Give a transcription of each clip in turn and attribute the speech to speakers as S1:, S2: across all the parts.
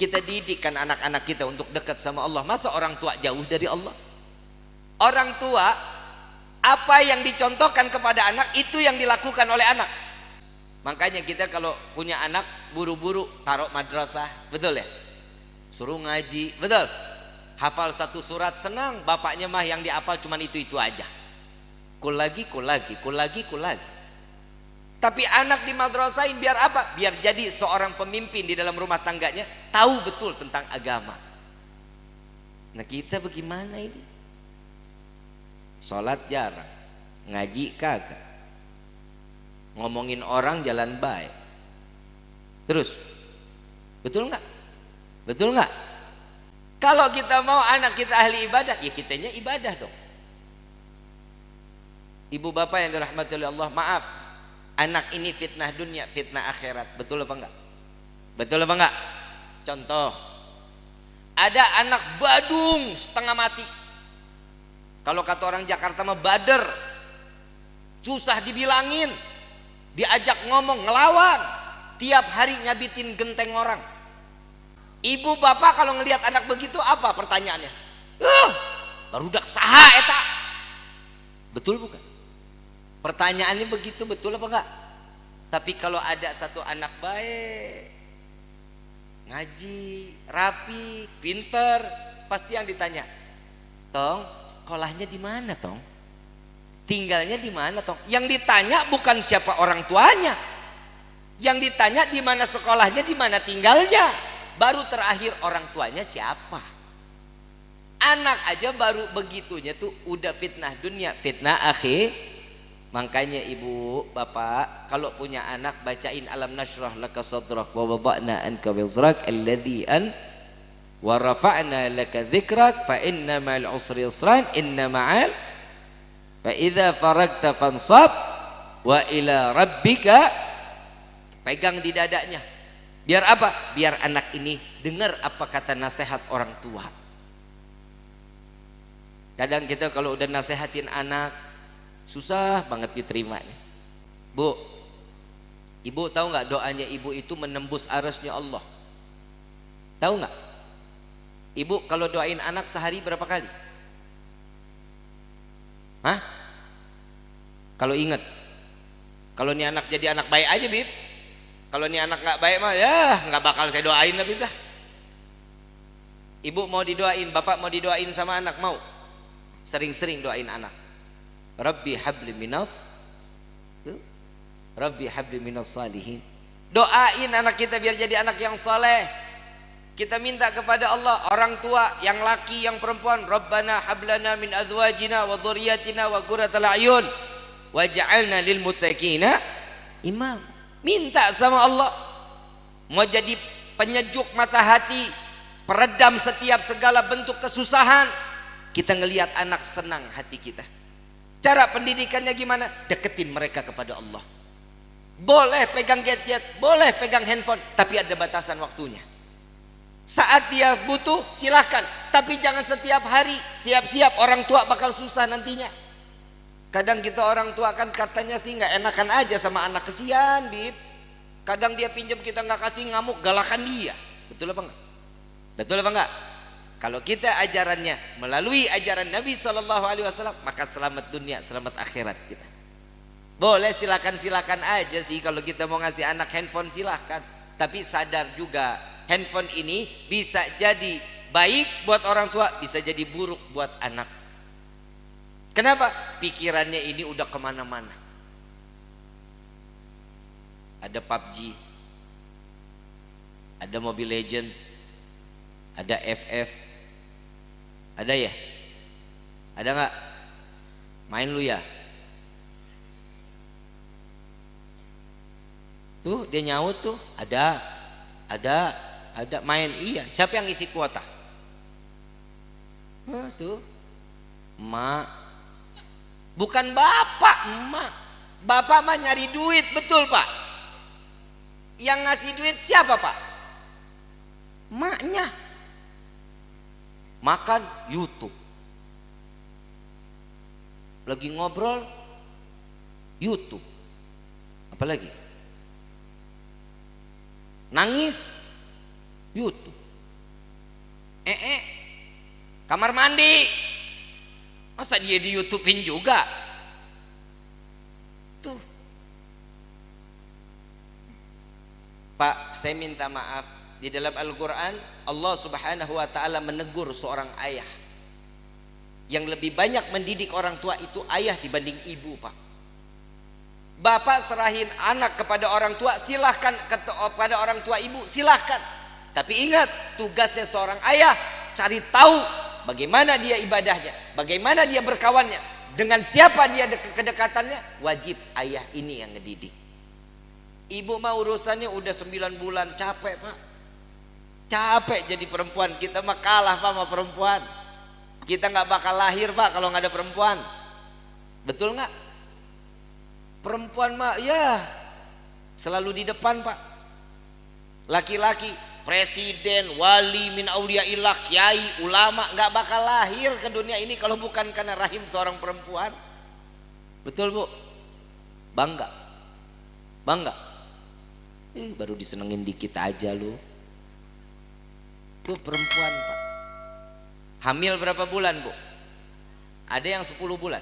S1: Kita didikkan anak-anak kita untuk dekat sama Allah. Masa orang tua jauh dari Allah? Orang tua apa yang dicontohkan kepada anak itu yang dilakukan oleh anak. Makanya kita kalau punya anak buru-buru taruh madrasah, betul ya? Suruh ngaji, betul? Hafal satu surat senang, bapaknya mah yang dihafal cuma itu-itu aja. Kul lagi, kul lagi, kul lagi, kul lagi. Tapi anak di madrasahin biar apa? Biar jadi seorang pemimpin di dalam rumah tangganya, tahu betul tentang agama. Nah kita bagaimana ini? Sholat jarang, ngaji kagak. Ngomongin orang jalan baik. Terus, betul nggak? Betul nggak? Kalau kita mau anak kita ahli ibadah, ya kitanya ibadah dong. Ibu bapak yang dirahmati oleh Allah, maaf, anak ini fitnah dunia fitnah akhirat betul apa enggak betul apa enggak contoh ada anak badung setengah mati. Kalau kata orang Jakarta mah bader. Susah dibilangin. Diajak ngomong ngelawan. Tiap hari nyabitin genteng orang. Ibu bapak kalau ngelihat anak begitu apa pertanyaannya? Uh, baru dak saha eta? Betul bukan? Pertanyaannya begitu betul apa enggak? Tapi kalau ada satu anak baik, ngaji, rapi, pinter, pasti yang ditanya, "Tong, sekolahnya di mana, Tong? Tinggalnya di mana, Tong?" Yang ditanya bukan siapa orang tuanya. Yang ditanya di mana sekolahnya, di mana tinggalnya. Baru terakhir orang tuanya siapa? Anak aja baru begitunya tuh udah fitnah dunia, fitnah akhir Makanya ibu, bapak, kalau punya anak bacain alam nasrah laka sadrak wa wada'na anka wizrak alladhi an wa rafa'na laka dhikrak fa inna ma'al usri yusran inna ma'al fa idza faragta fansab wa ila rabbika pegang di dadanya biar apa? biar anak ini dengar apa kata nasihat orang tua kadang kita kalau udah nasihatin anak susah banget diterima nih. Bu, ibu tahu nggak doanya ibu itu menembus arasnya Allah? Tahu nggak? Ibu kalau doain anak sehari berapa kali? Hah? Kalau ingat, kalau ini anak jadi anak baik aja bib. Kalau ini anak nggak baik mah ya nggak bakal saya doain lah bib lah. Ibu mau didoain, bapak mau didoain sama anak mau? Sering-sering doain anak. Rabbi habli minas Rabbi habli minas salihin. Doain anak kita biar jadi anak yang saleh. Kita minta kepada Allah orang tua yang laki yang perempuan Rabbana hablana min azwajina wa dhurriyyatina wa qurratal ayun waj'alna lil muttaqina imam. Minta sama Allah mau jadi penyejuk mata hati peredam setiap segala bentuk kesusahan. Kita ngelihat anak senang hati kita Cara pendidikannya gimana? Deketin mereka kepada Allah. Boleh pegang gadget, boleh pegang handphone, tapi ada batasan waktunya. Saat dia butuh, silahkan. Tapi jangan setiap hari. Siap-siap orang tua bakal susah nantinya. Kadang kita orang tua kan katanya sih nggak enakan aja sama anak kesian, bib. Kadang dia pinjam kita nggak kasih ngamuk, galakan dia. Betul apa enggak? Betul apa enggak? Kalau kita ajarannya melalui ajaran Nabi Shallallahu Alaihi Wasallam, maka selamat dunia, selamat akhirat kita. Boleh silakan silakan aja sih kalau kita mau ngasih anak handphone silahkan. Tapi sadar juga handphone ini bisa jadi baik buat orang tua, bisa jadi buruk buat anak. Kenapa? Pikirannya ini udah ke mana-mana. Ada PUBG, ada Mobile Legend, ada FF, ada ya? Ada nggak? Main lu ya? Tuh dia nyaut tuh, ada, ada, ada main iya. Siapa yang isi kuota? Nah, tuh, emak. Bukan bapak, emak. Bapak mah nyari duit, betul pak? Yang ngasih duit siapa pak? Maknya makan YouTube. Lagi ngobrol YouTube. Apalagi? Nangis YouTube. Eh eh kamar mandi. Masa dia di YouTubein juga? Tuh. Pak saya minta maaf di dalam Al-Quran Allah subhanahu wa ta'ala menegur seorang ayah. Yang lebih banyak mendidik orang tua itu ayah dibanding ibu pak. Bapak serahin anak kepada orang tua silahkan kepada orang tua ibu silahkan. Tapi ingat tugasnya seorang ayah cari tahu bagaimana dia ibadahnya bagaimana dia berkawannya dengan siapa dia kedekatannya wajib ayah ini yang ngedidik. Ibu mah urusannya udah 9 bulan capek pak capek jadi perempuan. Kita mah kalah pak sama perempuan. Kita nggak bakal lahir pak kalau nggak ada perempuan. Betul nggak? Perempuan mah ya selalu di depan pak. Laki-laki presiden wali min aulia ilah kiai ulama nggak bakal lahir ke dunia ini kalau bukan karena rahim seorang perempuan. Betul bu? Bangga. Bangga. Eh, baru disenengin dikit aja lu tuh perempuan pak. Hamil berapa bulan bu? Ada yang 10 bulan?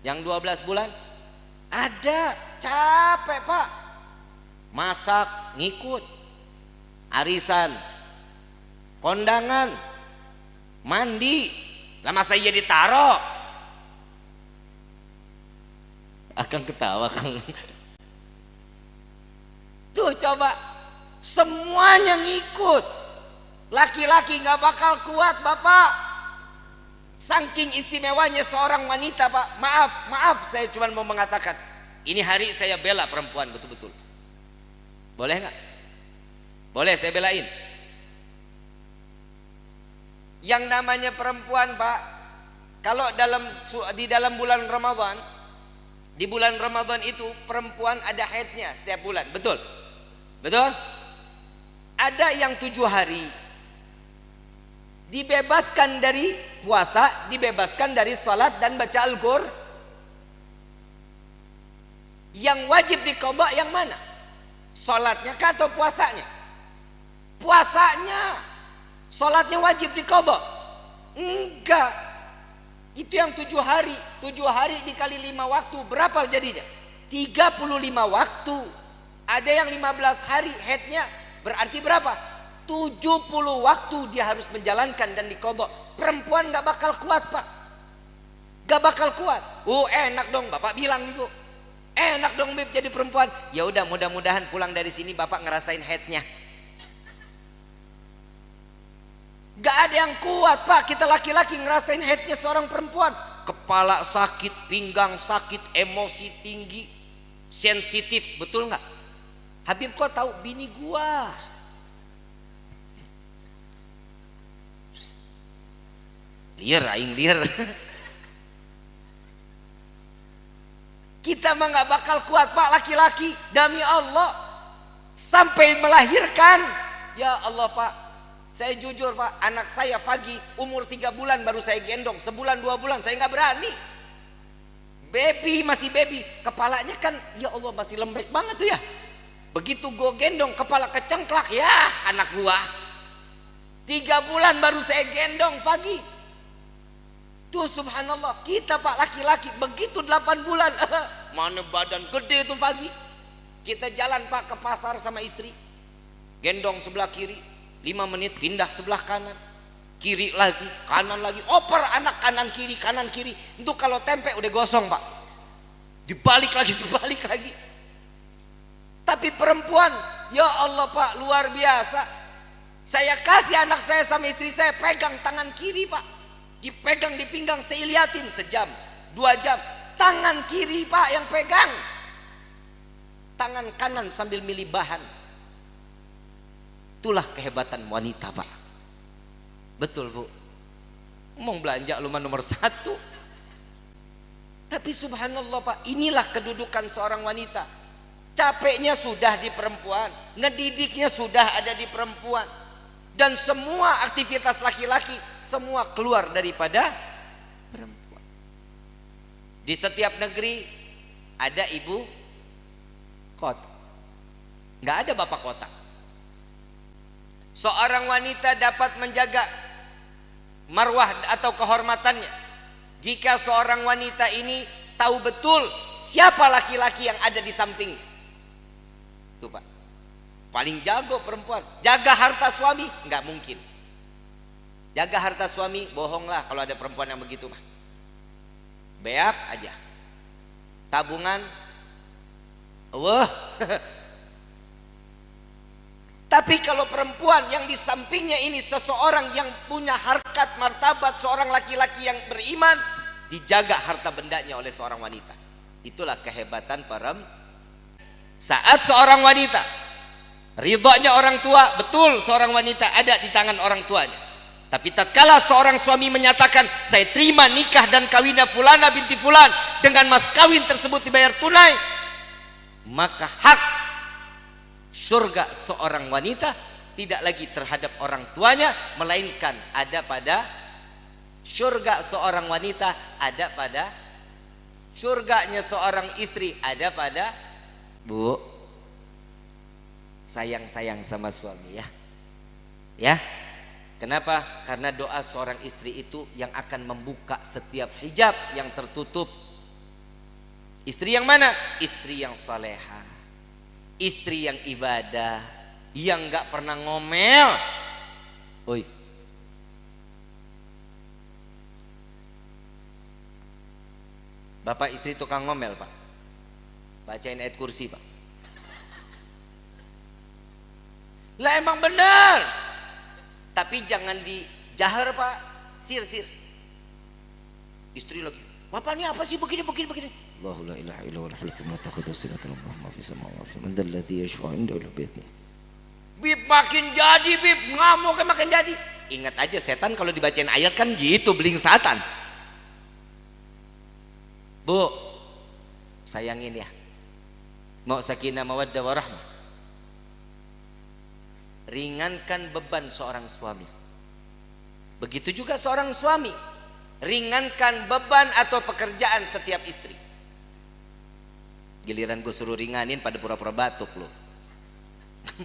S1: Yang 12 bulan? Ada. Capek pak. Masak ngikut. Arisan. Kondangan. Mandi. Lah masa iya ditaro akan ketawa kang. Tuh coba. Semuanya ngikut laki-laki nggak bakal kuat bapak Saking istimewanya seorang wanita pak Maaf, maaf saya cuma mau mengatakan Ini hari saya bela perempuan betul-betul Boleh nggak? Boleh saya belain Yang namanya perempuan pak Kalau dalam di dalam bulan Ramadan Di bulan Ramadan itu perempuan ada haidnya setiap bulan Betul? Betul? Ada yang tujuh hari dibebaskan dari puasa, dibebaskan dari salat dan baca Al-Qur. Yang wajib dikodok yang mana? Salatnya kah atau puasanya? Puasanya. Salatnya wajib dikodok. Enggak. Itu yang tujuh hari. Tujuh hari dikali lima waktu. Berapa jadinya? Tiga puluh lima waktu. Ada yang lima belas hari headnya. Berarti berapa? 70 waktu dia harus menjalankan dan dikodok. Perempuan gak bakal kuat pak. Gak bakal kuat. Oh enak dong bapak bilang ibu enak dong bib jadi perempuan. Ya udah mudah-mudahan pulang dari sini bapak ngerasain headnya. Gak ada yang kuat pak. Kita laki-laki ngerasain headnya seorang perempuan. Kepala sakit pinggang sakit emosi tinggi sensitif. Betul nggak? Habib kok tahu? Bini gua liar aing liar kita mah nggak bakal kuat pak laki-laki. Demi Allah. Sampai melahirkan. Ya Allah pak. Saya jujur pak anak saya pagi umur tiga bulan baru saya gendong. Sebulan dua bulan saya nggak berani. Baby masih baby. Kepalanya kan ya Allah masih lembek banget tuh ya. Begitu gue gendong kepala kecengklak. Ya anak gua. Tiga bulan baru saya gendong pagi Tuh subhanallah. Kita pak laki-laki begitu 8 bulan. Mana badan gede itu pagi kita jalan pak ke pasar sama istri. Gendong sebelah kiri 5 menit pindah sebelah kanan. Kiri lagi kanan lagi. Oper anak kanan kiri kanan kiri. Untuk kalau tempe udah gosong pak. Dibalik lagi dibalik lagi. Tapi perempuan ya Allah pak luar biasa. Saya kasih anak saya sama istri saya pegang tangan kiri pak dipegang di pinggang liatin sejam dua jam. Tangan kiri pak yang pegang. Tangan kanan sambil milih bahan. Itulah kehebatan wanita pak. Betul bu. Mau belanja lumayan nomor satu. Tapi subhanallah pak inilah kedudukan seorang wanita. Capeknya sudah di perempuan ngedidiknya sudah ada di perempuan. Dan semua aktivitas laki-laki semua keluar daripada perempuan. Di setiap negeri ada ibu kota. Nggak ada bapak kota. Seorang wanita dapat menjaga marwah atau kehormatannya jika seorang wanita ini tahu betul siapa laki-laki yang ada di samping itu pak paling jago perempuan jaga harta suami nggak mungkin jaga harta suami bohonglah kalau ada perempuan yang begitu mah. Beak aja. Tabungan. Wah. Tapi kalau perempuan yang di sampingnya ini seseorang yang punya harkat martabat seorang laki-laki yang beriman dijaga harta bendanya oleh seorang wanita. Itulah kehebatan para saat seorang wanita ridhonya orang tua betul seorang wanita ada di tangan orang tuanya. Tapi tatkala seorang suami menyatakan saya terima nikah dan kawinnya fulana binti fulan dengan mas kawin tersebut dibayar tunai maka hak surga seorang wanita tidak lagi terhadap orang tuanya melainkan ada pada surga seorang wanita ada pada surganya seorang istri ada pada Bu sayang-sayang sama suami ya. Ya kenapa? Karena doa seorang istri itu yang akan membuka setiap hijab yang tertutup. Istri yang mana? Istri yang salehah istri yang ibadah. Yang nggak pernah ngomel. Oi. Bapak istri tukang ngomel pak. Bacain ayat kursi pak. Lah emang benar tapi jangan dijahar pak, sir-sir. Istri lagi, bapak ini apa sih begini begini begini? Allahu la ilaha illa wal halikul matakudu sinatul rahma fi samawati man dal ladhi yashfa inda ila bi'tni. Bib makin jadi bib ngamuk kan makin jadi. Ingat aja setan kalau dibacain ayat kan gitu beling setan. Bu, sayangin ya. Mau sakinah mawaddah warahmah ringankan beban seorang suami. Begitu juga seorang suami. Ringankan beban atau pekerjaan setiap istri. Giliran gue suruh ringanin pada pura-pura batuk lo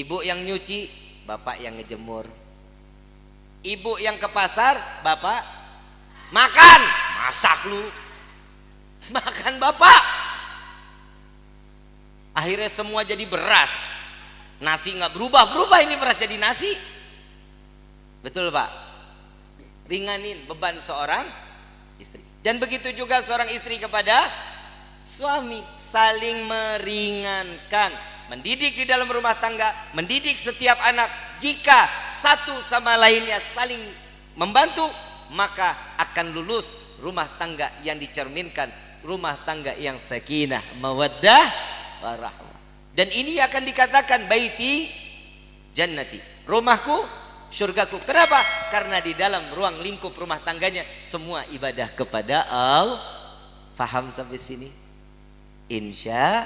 S1: ibu yang nyuci bapak yang ngejemur. Ibu yang ke pasar bapak makan! Masak lu. Makan bapak! Akhirnya semua jadi beras nasi nggak berubah berubah ini beras jadi nasi. Betul pak? Ringanin beban seorang istri. Dan begitu juga seorang istri kepada suami. Saling meringankan. Mendidik di dalam rumah tangga mendidik setiap anak. Jika satu sama lainnya saling membantu maka akan lulus rumah tangga yang dicerminkan. Rumah tangga yang sakinah mawaddah warahmah dan ini akan dikatakan baiti jannati. Rumahku surgaku kenapa? Karena di dalam ruang lingkup rumah tangganya semua ibadah kepada Allah faham sampai sini? Insya